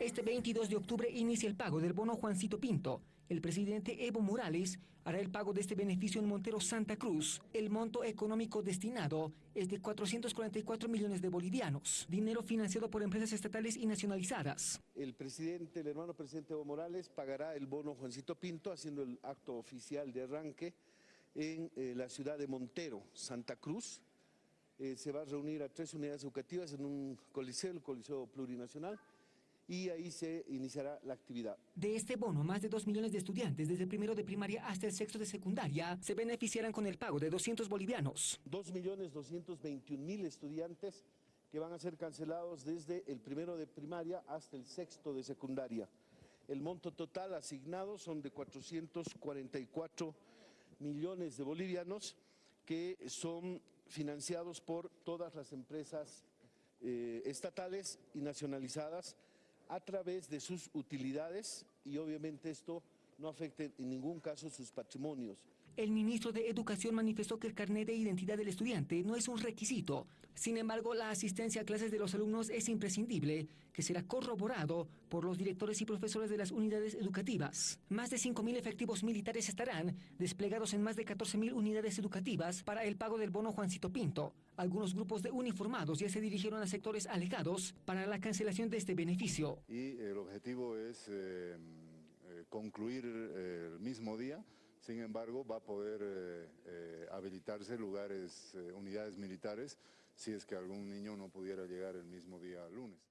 Este 22 de octubre inicia el pago del bono Juancito Pinto. El presidente Evo Morales hará el pago de este beneficio en Montero Santa Cruz. El monto económico destinado es de 444 millones de bolivianos, dinero financiado por empresas estatales y nacionalizadas. El presidente, el hermano presidente Evo Morales, pagará el bono Juancito Pinto haciendo el acto oficial de arranque en eh, la ciudad de Montero, Santa Cruz. Eh, se va a reunir a tres unidades educativas en un coliseo, el Coliseo Plurinacional, y ahí se iniciará la actividad. De este bono, más de 2 millones de estudiantes, desde el primero de primaria hasta el sexto de secundaria, se beneficiarán con el pago de 200 bolivianos. 2 millones 221 mil estudiantes que van a ser cancelados desde el primero de primaria hasta el sexto de secundaria. El monto total asignado son de 444 millones de bolivianos que son financiados por todas las empresas eh, estatales y nacionalizadas a través de sus utilidades y obviamente esto no afecte en ningún caso sus patrimonios. El ministro de Educación manifestó que el carnet de identidad del estudiante no es un requisito. Sin embargo, la asistencia a clases de los alumnos es imprescindible, que será corroborado por los directores y profesores de las unidades educativas. Más de 5.000 efectivos militares estarán desplegados en más de 14.000 unidades educativas para el pago del bono Juancito Pinto. Algunos grupos de uniformados ya se dirigieron a sectores alegados para la cancelación de este beneficio. Y el objetivo es... Eh, eh, concluir eh, el mismo día, sin embargo va a poder eh, habilitarse lugares, unidades militares, si es que algún niño no pudiera llegar el mismo día lunes.